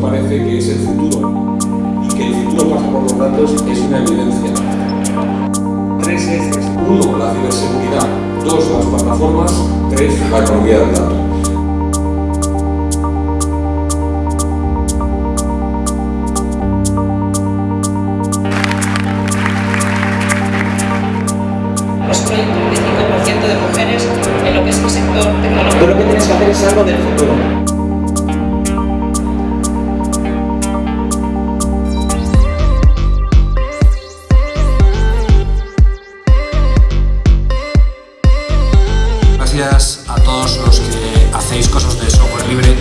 parece que es el futuro. Y que el futuro pasa por los datos es una evidencia. Tres ejes. Uno, la ciberseguridad. Dos, las plataformas. Tres, la economía del dato. Solo hay un 25% de mujeres en lo que es el sector tecnológico. Tú lo que tienes que hacer es algo del futuro. Gracias a todos los que hacéis cosas de software libre.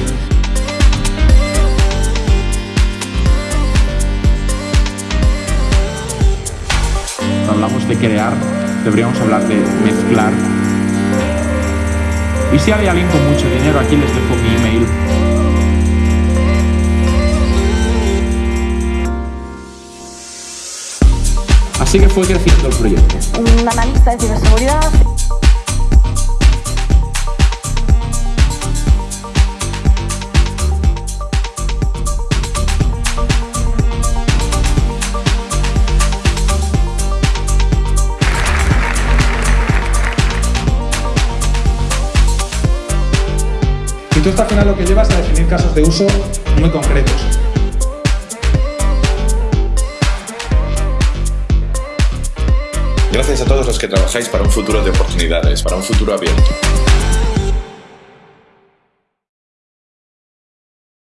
Cuando hablamos de crear, deberíamos hablar de mezclar. Y si hay alguien con mucho dinero, aquí les dejo mi email. Así que fue creciendo el proyecto. un analista de ciberseguridad. Y tú al final lo que llevas a definir casos de uso muy concretos. Gracias a todos los que trabajáis para un futuro de oportunidades, para un futuro abierto.